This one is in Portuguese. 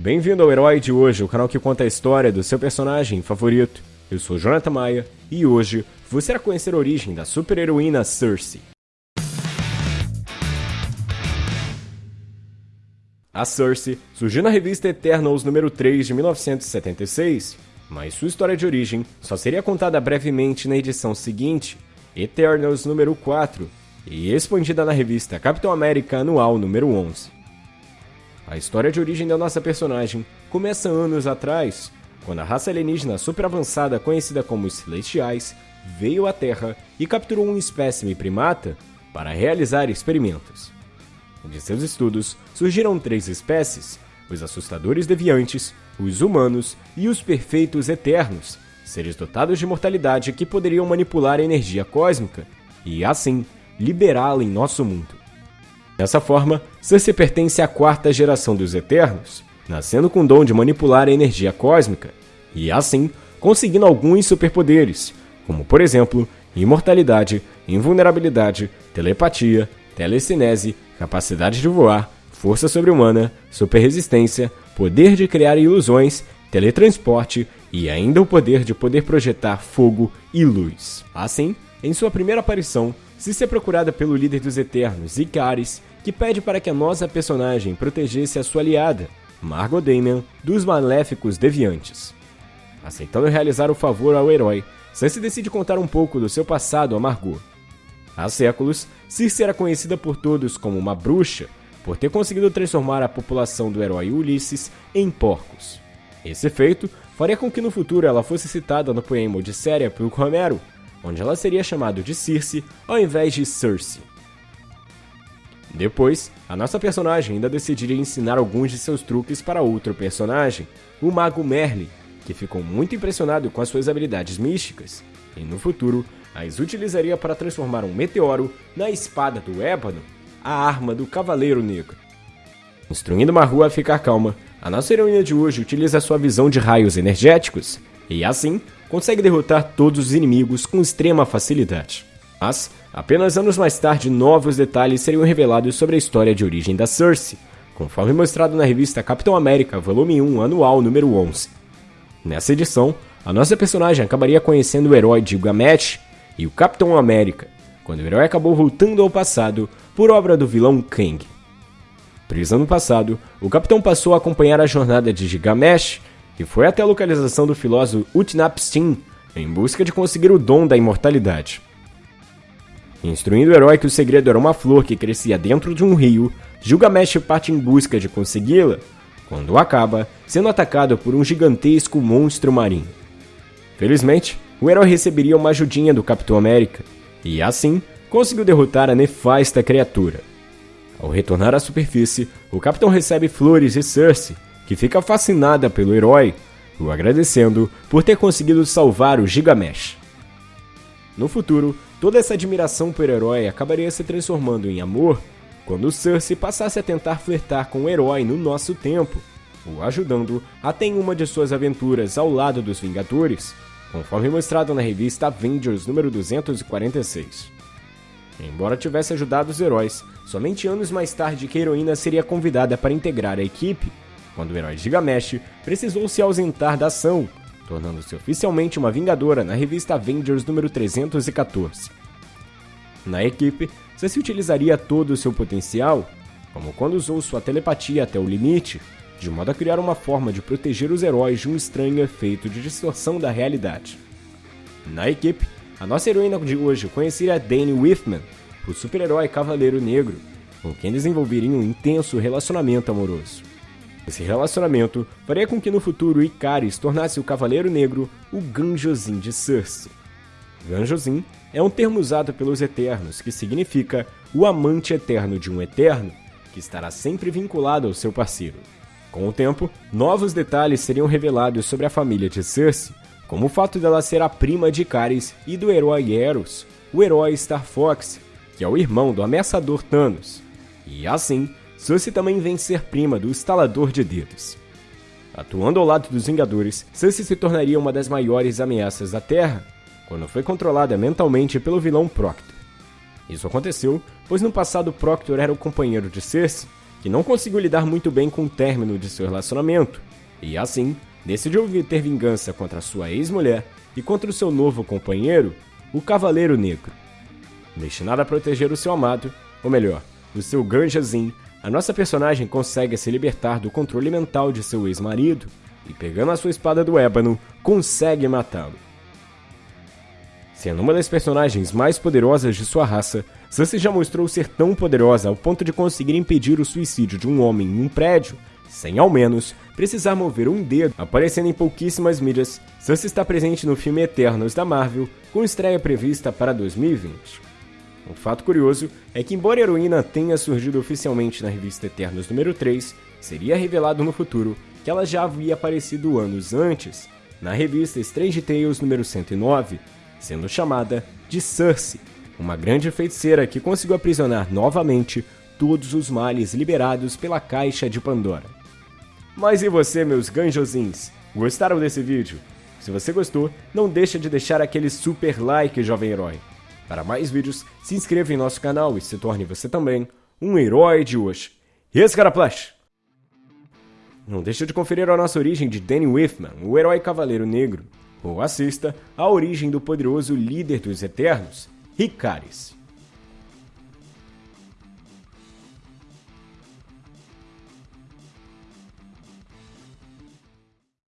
Bem-vindo ao Herói de Hoje, o canal que conta a história do seu personagem favorito. Eu sou Jonathan Maia e hoje você irá conhecer a origem da super-heroína Cersei. A Cersei surgiu na revista Eternals número 3 de 1976, mas sua história de origem só seria contada brevemente na edição seguinte, Eternals número 4, e expandida na revista Capitão América Anual número 11. A história de origem da nossa personagem começa anos atrás, quando a raça alienígena super avançada conhecida como os Celestiais veio à Terra e capturou um espécime primata para realizar experimentos. De seus estudos surgiram três espécies: os assustadores deviantes, os humanos e os perfeitos eternos, seres dotados de mortalidade que poderiam manipular a energia cósmica e, assim, liberá-la em nosso mundo. Dessa forma, Cersei pertence à quarta geração dos Eternos, nascendo com o dom de manipular a energia cósmica e, assim, conseguindo alguns superpoderes, como por exemplo, imortalidade, invulnerabilidade, telepatia, telecinese, capacidade de voar, força sobre-humana, superresistência, poder de criar ilusões, teletransporte e ainda o poder de poder projetar fogo e luz. Assim, em sua primeira aparição, se ser procurada pelo líder dos Eternos, Icaris, que pede para que a nossa personagem protegesse a sua aliada, Margot Damian, dos maléficos deviantes. Aceitando realizar o favor ao herói, Cersei decide contar um pouco do seu passado a Margot. Há séculos, Circe era conhecida por todos como uma bruxa por ter conseguido transformar a população do herói Ulisses em porcos. Esse feito faria com que no futuro ela fosse citada no poema Odisseia por Homero, onde ela seria chamada de Circe ao invés de Cersei. Depois, a nossa personagem ainda decidiria ensinar alguns de seus truques para outro personagem, o mago Merlin, que ficou muito impressionado com as suas habilidades místicas, e no futuro as utilizaria para transformar um meteoro na espada do ébano, a arma do Cavaleiro Negro. Instruindo Maru a ficar calma, a nossa heroína de hoje utiliza sua visão de raios energéticos e, assim, consegue derrotar todos os inimigos com extrema facilidade. Mas, apenas anos mais tarde, novos detalhes seriam revelados sobre a história de origem da Cersei, conforme mostrado na revista Capitão América, volume 1, anual número 11. Nessa edição, a nossa personagem acabaria conhecendo o herói Gilgamesh e o Capitão América, quando o herói acabou voltando ao passado por obra do vilão Kang. Preso no passado, o capitão passou a acompanhar a jornada de Gilgamesh e foi até a localização do filósofo Utnapishtim em busca de conseguir o dom da imortalidade. Instruindo o herói que o segredo era uma flor que crescia dentro de um rio, Gilgamesh parte em busca de consegui-la, quando acaba sendo atacado por um gigantesco monstro marinho. Felizmente, o herói receberia uma ajudinha do Capitão América, e assim conseguiu derrotar a nefasta criatura. Ao retornar à superfície, o capitão recebe flores de Cersei, que fica fascinada pelo herói, o agradecendo por ter conseguido salvar o Gigamesh. No futuro, toda essa admiração por herói acabaria se transformando em amor quando Cersei passasse a tentar flertar com o herói no nosso tempo, o ajudando até em uma de suas aventuras ao lado dos Vingadores, conforme mostrado na revista Avengers número 246. Embora tivesse ajudado os heróis, somente anos mais tarde que a heroína seria convidada para integrar a equipe, quando o herói Gigamesh precisou se ausentar da ação, tornando-se oficialmente uma Vingadora na revista Avengers número 314. Na equipe, se utilizaria todo o seu potencial, como quando usou sua telepatia até o limite, de modo a criar uma forma de proteger os heróis de um estranho efeito de distorção da realidade. Na equipe, a nossa heroína de hoje conheceria Danny Whitman, o super-herói Cavaleiro Negro, com quem desenvolveria um intenso relacionamento amoroso. Esse relacionamento faria com que no futuro Icaris tornasse o Cavaleiro Negro o Ganjozin de Cersei. Ganjozin é um termo usado pelos Eternos que significa o amante eterno de um Eterno que estará sempre vinculado ao seu parceiro. Com o tempo, novos detalhes seriam revelados sobre a família de Cersei, como o fato dela ser a prima de Caris e do herói Eros, o herói Star Fox, que é o irmão do ameaçador Thanos. E assim, Cersei também vem ser prima do Estalador de Dedos. Atuando ao lado dos Vingadores, Cersei se tornaria uma das maiores ameaças da Terra, quando foi controlada mentalmente pelo vilão Proctor. Isso aconteceu, pois no passado Proctor era o companheiro de Cersei, que não conseguiu lidar muito bem com o término de seu relacionamento, e assim decidiu ter vingança contra sua ex-mulher e contra o seu novo companheiro, o Cavaleiro Negro. Destinado a proteger o seu amado, ou melhor, o seu Ganjazin, a nossa personagem consegue se libertar do controle mental de seu ex-marido e, pegando a sua espada do ébano, consegue matá-lo. Sendo uma das personagens mais poderosas de sua raça, Cersei já mostrou ser tão poderosa ao ponto de conseguir impedir o suicídio de um homem em um prédio, sem ao menos precisar mover um dedo. Aparecendo em pouquíssimas mídias, Cersei está presente no filme Eternos da Marvel, com estreia prevista para 2020. Um fato curioso é que, embora a heroína tenha surgido oficialmente na revista Eternos número 3, seria revelado no futuro que ela já havia aparecido anos antes, na revista Strange Tales número 109, sendo chamada de Cersei, uma grande feiticeira que conseguiu aprisionar novamente todos os males liberados pela Caixa de Pandora. Mas e você, meus ganjosins? Gostaram desse vídeo? Se você gostou, não deixa de deixar aquele super like, jovem herói. Para mais vídeos, se inscreva em nosso canal e se torne você também um herói de hoje. E esse cara Flash! Não deixe de conferir a nossa origem de Danny Whitman, o herói cavaleiro negro, ou assista a origem do poderoso líder dos Eternos, Ricaris.